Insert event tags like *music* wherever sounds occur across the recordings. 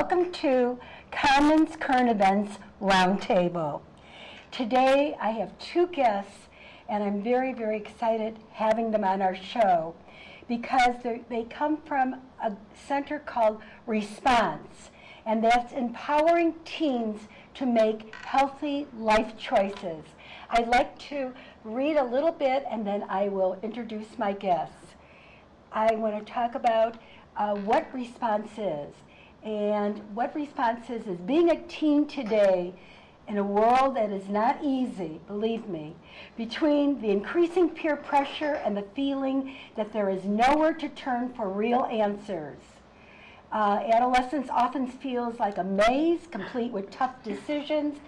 welcome to Commons Current Events Roundtable. Today I have two guests and I'm very, very excited having them on our show because they come from a center called Response and that's empowering teens to make healthy life choices. I'd like to read a little bit and then I will introduce my guests. I want to talk about uh, what response is. And what response is, is being a teen today in a world that is not easy, believe me, between the increasing peer pressure and the feeling that there is nowhere to turn for real answers. Uh, adolescence often feels like a maze complete with tough decisions,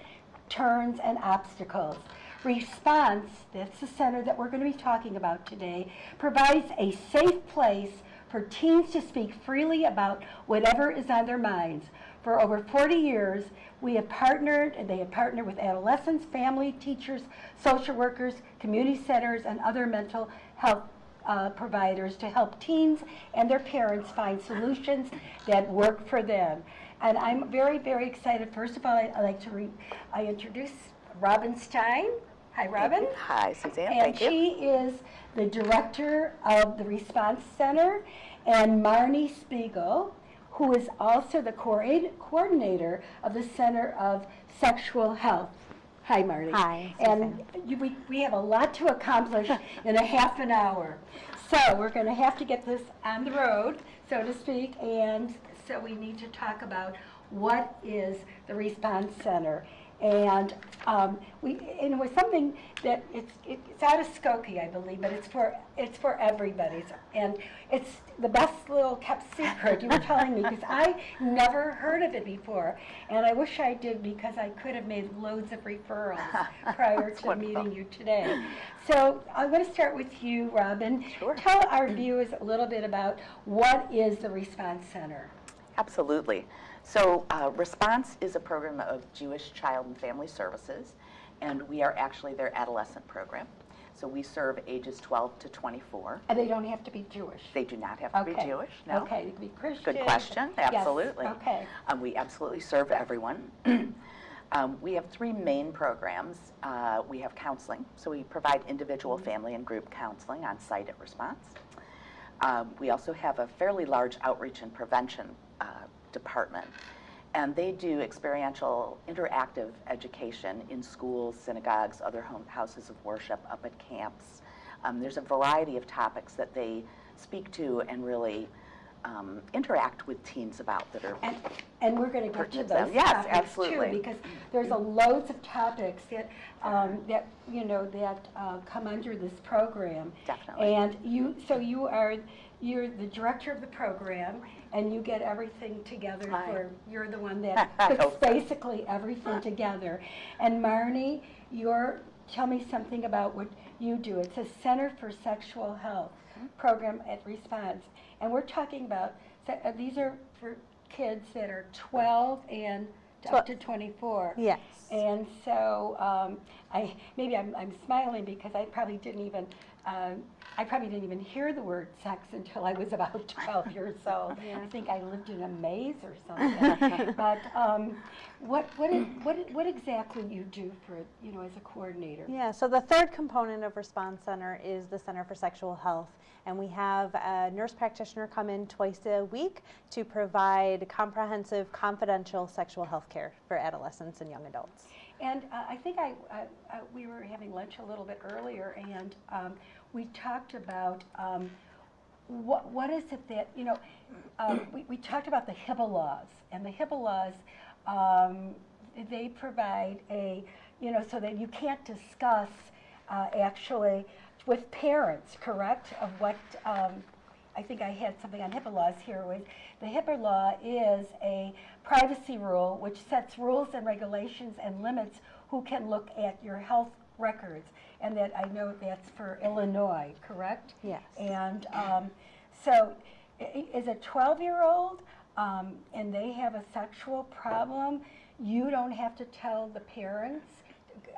turns, and obstacles. Response, that's the center that we're going to be talking about today, provides a safe place for teens to speak freely about whatever is on their minds. For over 40 years, we have partnered, and they have partnered with adolescents, family, teachers, social workers, community centers, and other mental health uh, providers to help teens and their parents find solutions that work for them. And I'm very, very excited. First of all, I, would like to I introduce Robin Stein. Hi, Robin. Hi, Suzanne. And Thank you. she is the director of the Response Center, and Marnie Spiegel, who is also the coordinator of the Center of Sexual Health. Hi, Marty. Hi. And you, we, we have a lot to accomplish *laughs* in a half an hour. So we're going to have to get this on the road, so to speak, and so we need to talk about what is the Response Center. And um, we, and it was something that it's, it's out of Skokie, I believe, but it's for, it's for everybody. And it's the best little kept secret, you were telling me, because I never heard of it before. And I wish I did because I could have made loads of referrals *laughs* prior to wonderful. meeting you today. So I'm going to start with you, Robin. Sure. Tell our viewers a little bit about what is the Response Center. Absolutely. So uh, Response is a program of Jewish Child and Family Services, and we are actually their adolescent program. So we serve ages 12 to 24. And they don't have to be Jewish. They do not have to Okay. be Jewish, no. Okay, they can be Christian. Good question, Yes, absolutely. Okay. Um, we absolutely serve everyone. *clears throat* um, we have three main programs. Uh, we have counseling, so we provide individual, family, and group counseling on site at Response. Um, we also have a fairly large outreach and prevention uh, department, and they do experiential, interactive education in schools, synagogues, other home houses of worship, up at camps. Um, there's a variety of topics that they speak to and really um, interact with teens about that are And, and we're going to get to those Yes, absolutely. too, because there's a loads of topics that, um, that, you know, that uh, come under this program. Definitely. And you, so you are, you're the director of the program, and you get everything together for, you're the one that *laughs* puts basically everything together. And Marnie, you're, tell me something about what you do. It's a Center for Sexual Health Mm-hmm. program at Response. And we're talking about, uh, these are for kids that are 12 and up to 24. Yes. And so um, I, maybe I'm, I'm smiling because I probably didn't even, um, I probably didn't even hear the word sex until I was about *laughs* 12 years old. I think I lived in a maze or something. *laughs* but um, what, what, is, what, what exactly you do for, you know, as a coordinator? Yeah, so the third component of Response Center is the Center for Sexual Health. And we have a nurse practitioner come in twice a week to provide comprehensive, confidential sexual health care for adolescents and young adults. And uh, I think I, uh, uh, we were having lunch a little bit earlier, and um, we talked about um, what, what is it that, you know, um, we, we talked about the HIPAA laws, and the HIPAA laws, um, they provide a, you know, so that you can't discuss uh, actually with parents, correct, of what, um, I think I had something on HIPAA laws here. Was the HIPAA law is a privacy rule which sets rules and regulations and limits who can look at your health records, and that I know that's for Illinois, correct? Yes. And um, so, is a 12-year-old um, and they have a sexual problem, you don't have to tell the parents.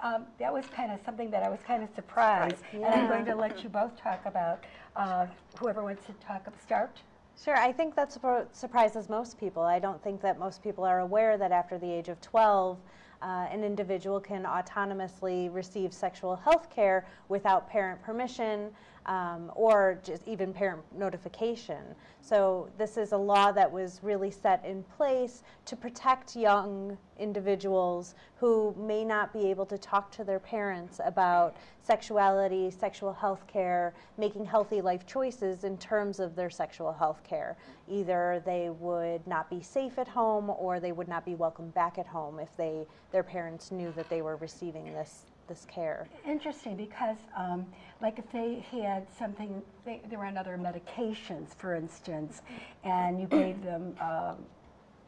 Um, that was kind of something that I was kind of surprised, and I'm going to let you both talk about. Uh, whoever wants to talk, start. Sure, I think that surprises most people. I don't think that most people are aware that after the age of 12, uh, an individual can autonomously receive sexual health care without parent permission um, or just even parent notification. So, this is a law that was really set in place to protect young individuals who may not be able to talk to their parents about sexuality, sexual health care, making healthy life choices in terms of their sexual health care. Either they would not be safe at home or they would not be welcome back at home if they their parents knew that they were receiving this this care. Interesting, because um, like if they had something, they, they were on other medications, for instance, and you gave them um,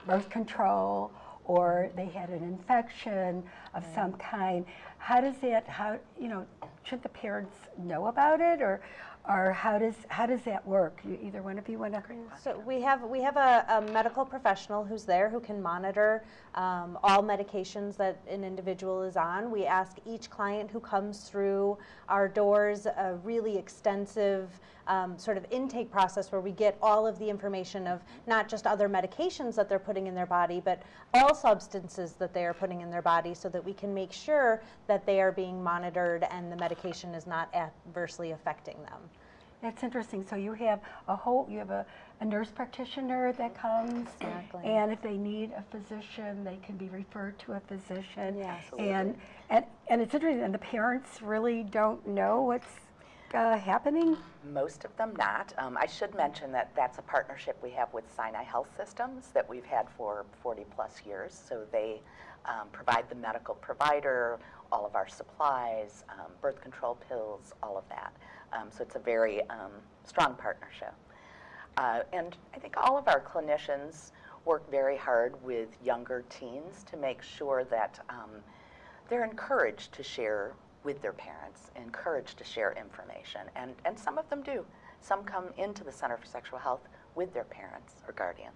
birth control, or they had an infection of some kind, how does that, how, you know, should the parents know about it, or, or how does, how does that work? You- Either one of you want to? So we have we have a, a medical professional who's there who can monitor um, all medications that an individual is on. We ask each client who comes through our doors a really extensive um, sort of intake process where we get all of the information of not just other medications that they're putting in their body, but all substances that they are putting in their body, so that we can make sure that they are being monitored and the medication is not adversely affecting them. That's interesting. So you have a whole, you have a, a nurse practitioner that comes. Exactly. And if they need a physician, they can be referred to a physician. Yes. And, and, and it's interesting, and the parents really don't know what's uh, happening? Most of them not. Um, I should mention that that's a partnership we have with Sinai Health Systems that we've had for 40 plus years. So they um, provide the medical provider, all of our supplies, um, birth control pills, all of that. Um, so it's a very um, strong partnership. Uh, and I think all of our clinicians work very hard with younger teens to make sure that um, they're encouraged to share with their parents, encouraged to share information. And, and some of them do. Some come into the Center for Sexual Health with their parents or guardians.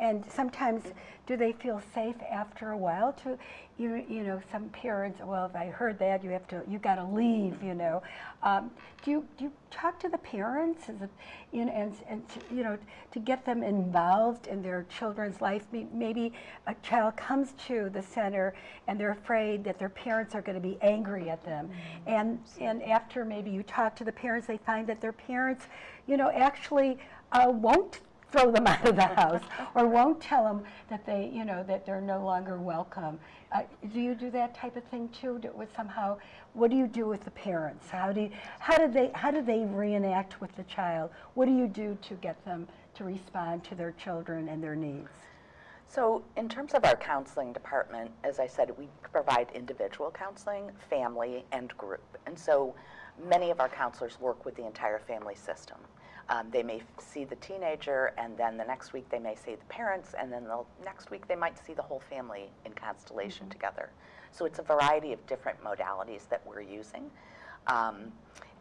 And sometimes, do they feel safe after a while to, you, you know, some parents, well, if I heard that, you have to, you got to leave, you know. Um, do you, do you talk to the parents, Is it, you know, and, and, to, you know, to get them involved in their children's life? Maybe a child comes to the center and they're afraid that their parents are going to be angry at them. And, and after maybe you talk to the parents, they find that their parents, you know, actually uh, won't throw them *laughs* out of the house or won't tell them that they, you know, that they're no longer welcome. Uh, do you do that type of thing too? Do, with somehow, what do you do with the parents? How do you, how do they how do they reenact with the child? What do you do to get them to respond to their children and their needs? So, in terms of our counseling department, as I said, we provide individual counseling, family, and group. And so, many of our counselors work with the entire family system. Um, they may f- see the teenager, and then the next week they may see the parents, and then the next week they might see the whole family in constellation together. So, it's a variety of different modalities that we're using. Um,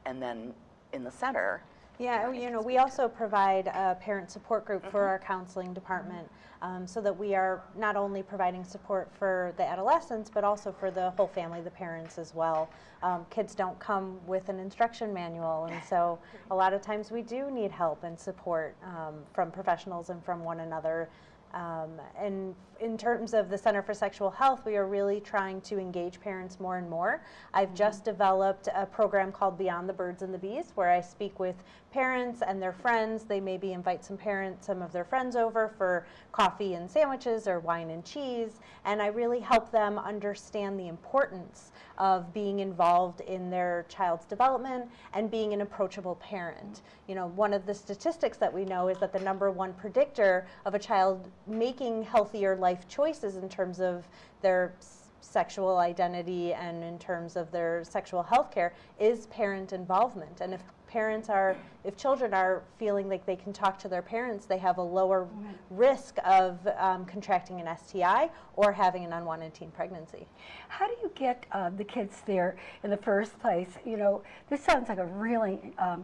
and then in the center, Yeah, you know, we also provide a parent support group for our counseling department um, so that we are not only providing support for the adolescents, but also for the whole family, the parents as well. Um, kids don't come with an instruction manual, and so a lot of times we do need help and support um, from professionals and from one another. Um, and in terms of the Center for Sexual Health, we are really trying to engage parents more and more. I've just developed a program called Beyond the Birds and the Bees, where I speak with parents and their friends. They maybe invite some parents, some of their friends over for coffee and sandwiches or wine and cheese, and I really help them understand the importance of being involved in their child's development and being an approachable parent. You know, one of the statistics that we know is that the number one predictor of a child making healthier life choices in terms of their sexual identity and in terms of their sexual health care is parent involvement. And if parents are, if children are feeling like they can talk to their parents, they have a lower risk of um, contracting an STI or having an unwanted teen pregnancy. How do you get uh, the kids there in the first place? You know, this sounds like a really um,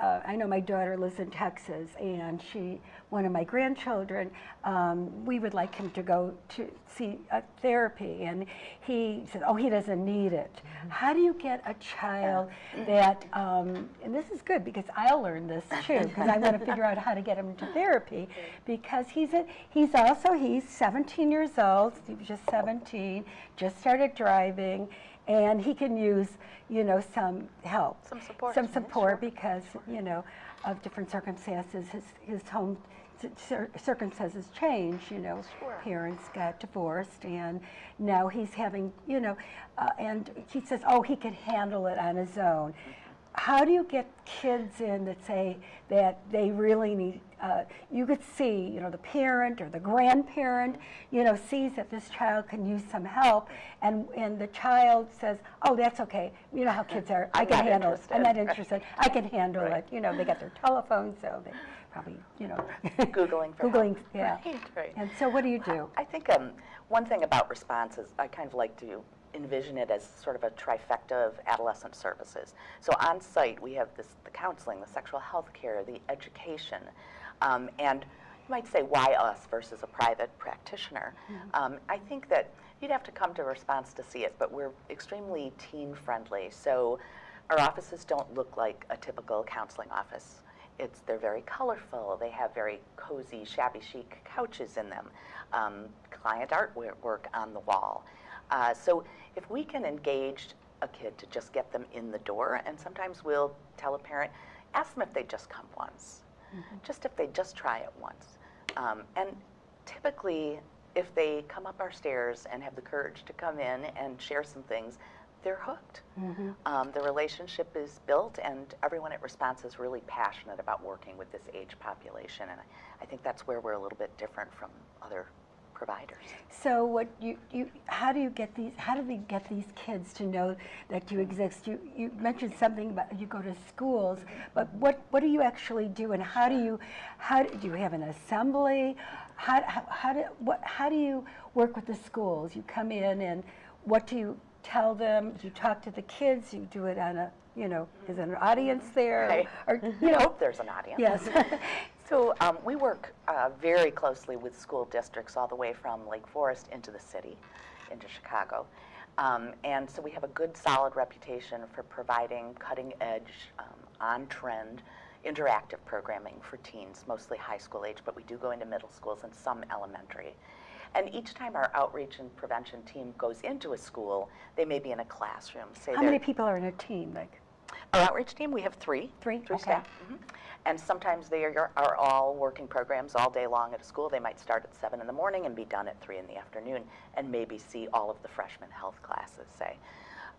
uh, I know my daughter lives in Texas, and she, one of my grandchildren, um, we would like him to go to see a therapy, and he said, "Oh, he doesn't need it." How do you get a child that? Um, and this is good because I'll learn this too, because I want to figure out how to get him to therapy, because he's a, he's also he's 17 years old. He was just 17, just started driving, and he can use, you know, some help. Some support. Some support because, you know, of different circumstances, his, his home circumstances changed, you know. Sure. Parents got divorced and now he's having, you know, uh, and he says, oh, he could handle it on his own. How do you get kids in that say that they really need, uh, you could see, you know, the parent or the grandparent, you know, sees that this child can use some help and, and the child says, oh, that's okay. You know how kids are, I can handle it. I'm not interested." interested. I can handle Right. it. You know, they got their telephone, so they probably, you know. Googling for help. Googling, yeah. Right, right. And so what do you do? I think um, one thing about responses, I kind of like to envision it as sort of a trifecta of adolescent services. So on site, we have this, the counseling, the sexual health care, the education, um, and you might say, why us versus a private practitioner? Um, I think that you'd have to come to response to see it, but we're extremely teen friendly. So our offices don't look like a typical counseling office. It's, they're very colorful. They have very cozy, shabby chic couches in them, um, client artwork on the wall. Uh, so if we can engage a kid to just get them in the door, and sometimes we'll tell a parent, ask them if they just come once, just if they just try it once. Um, and typically, if they come up our stairs and have the courage to come in and share some things, they're hooked. Um, the relationship is built, and everyone at Response is really passionate about working with this age population. And I, I think that's where we're a little bit different from other providers. So what you, you, how do you get these, how do we get these kids to know that you exist? You, you mentioned something about you go to schools, but what, what do you actually do and how do you, how, do do you have an assembly? How, how, how do, what, how do you work with the schools? You come in and what do you tell them? Do you talk to the kids? You do it on a, you know, is there an audience there? Right. Or, you I *laughs* know, hope there's an audience. yes. *laughs* So um, we work uh, very closely with school districts all the way from Lake Forest into the city, into Chicago. Um, and so we have a good, solid reputation for providing cutting edge, um, on trend, interactive programming for teens, mostly high school age, but we do go into middle schools and some elementary. And each time our outreach and prevention team goes into a school, they may be in a classroom. Say How many people are in a team? Like, our outreach team, we have three. Three? Three Okay. staff. mhm. And sometimes they are, are all working programs all day long at a school. They might start at seven in the morning and be done at three in the afternoon, and maybe see all of the freshman health classes, say.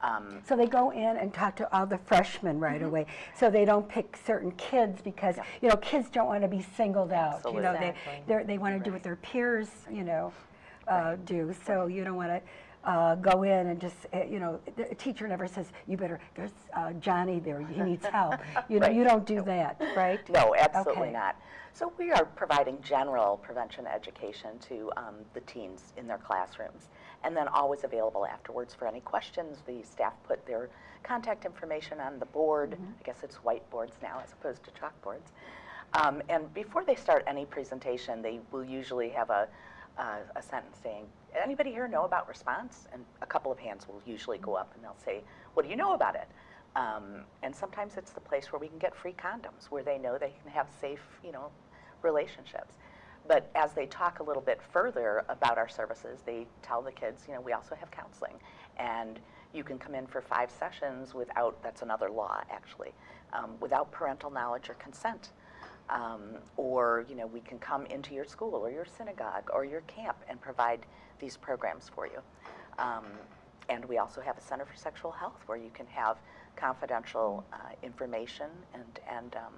Um, So they go in and talk to all the freshmen right Mm-hmm. away. So they don't pick certain kids because, you know, kids don't want to be singled out. You know, they, they're, they want to do what their peers, you know, uh, do. So you don't want to uh, go in and just, uh, you know, the a teacher never says, you better, there's uh, Johnny there, he needs help. *laughs* You know, Right. you don't do that, right? No, absolutely Okay. not. So we are providing general prevention education to um, the teens in their classrooms, and then always available afterwards for any questions. The staff put their contact information on the board. I guess it's whiteboards now as opposed to chalkboards. Um, and before they start any presentation, they will usually have a, a, a sentence saying, "Anybody here know about response?" And a couple of hands will usually go up, and they'll say, "What do you know about it?" Um, and sometimes it's the place where we can get free condoms, where they know they can have safe, you know, relationships. But as they talk a little bit further about our services, they tell the kids, you know, we also have counseling, and you can come in for five sessions without. That's another law, actually, um, without parental knowledge or consent. Um, or you know, we can come into your school or your synagogue or your camp and provide these programs for you. Um, and we also have a Center for Sexual Health where you can have confidential uh, information and, and um,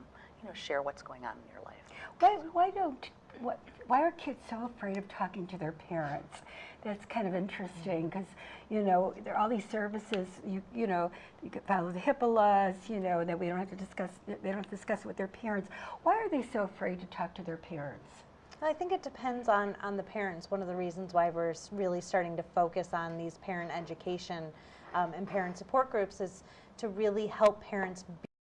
you know, share what's going on in your life. Why, why don't, what, why are kids so afraid of talking to their parents? That's kind of interesting because, you know, there are all these services, you, you know, you could follow the HIPAA laws, you know, that we don't have to discuss, they don't have to discuss it with their parents. Why are they so afraid to talk to their parents? I think it depends on, on the parents. One of the reasons why we're really starting to focus on these parent education um, and parent support groups is to really help parents